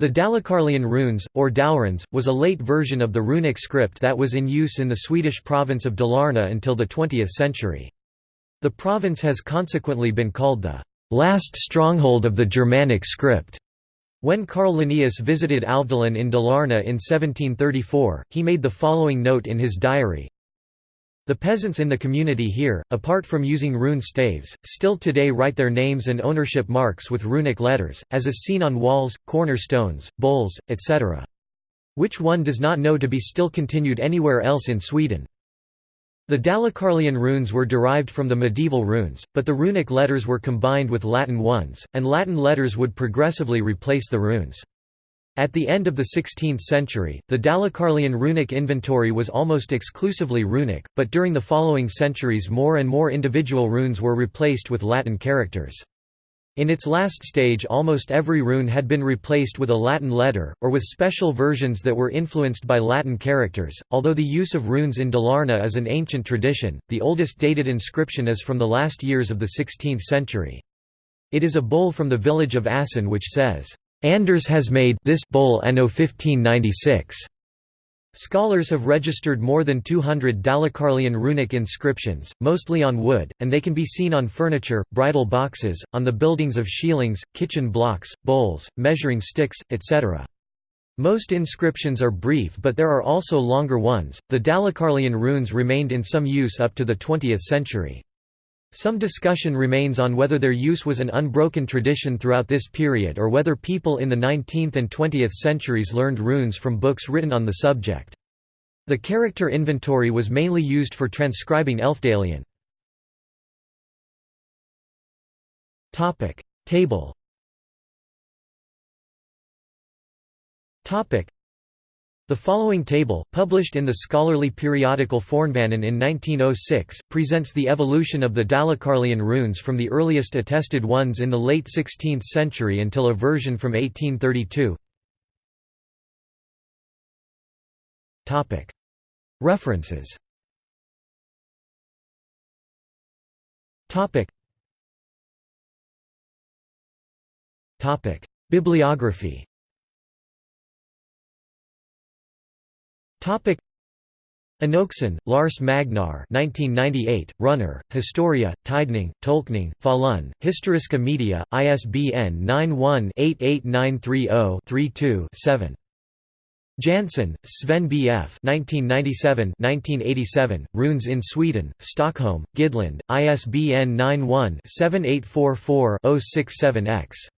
The Dalecarlian runes, or Dalrunes, was a late version of the runic script that was in use in the Swedish province of Dalarna until the 20th century. The province has consequently been called the last stronghold of the Germanic script. When Carl Linnaeus visited Alvdalen in Dalarna in 1734, he made the following note in his diary, the peasants in the community here, apart from using rune staves, still today write their names and ownership marks with runic letters, as is seen on walls, cornerstones, bowls, etc. Which one does not know to be still continued anywhere else in Sweden. The Dalecarlian runes were derived from the medieval runes, but the runic letters were combined with Latin ones, and Latin letters would progressively replace the runes. At the end of the 16th century, the Dalecarlian runic inventory was almost exclusively runic, but during the following centuries more and more individual runes were replaced with Latin characters. In its last stage almost every rune had been replaced with a Latin letter, or with special versions that were influenced by Latin characters. Although the use of runes in Dalarna is an ancient tradition, the oldest dated inscription is from the last years of the 16th century. It is a bull from the village of Assen which says, Anders has made this bowl anno 1596. Scholars have registered more than 200 Dalecarlian runic inscriptions, mostly on wood, and they can be seen on furniture, bridal boxes, on the buildings of shieldings, kitchen blocks, bowls, measuring sticks, etc. Most inscriptions are brief but there are also longer ones. The Dalecarlian runes remained in some use up to the 20th century. Some discussion remains on whether their use was an unbroken tradition throughout this period or whether people in the 19th and 20th centuries learned runes from books written on the subject. The character inventory was mainly used for transcribing Elfdalian. Table the following table, published in the scholarly periodical Fornvannen in 1906, presents the evolution of the Dalecarlian runes from the earliest attested ones in the late 16th century until a version from 1832. References. Bibliography Topic Lars Magnar 1998, Runner, Historia, Tidning, Tolkning, Falun, Historiska Media, ISBN 91-88930-32-7. Jansson, Sven B. F. 1997-1987, Runes in Sweden, Stockholm, Gidlund, ISBN 91-7844-067-X.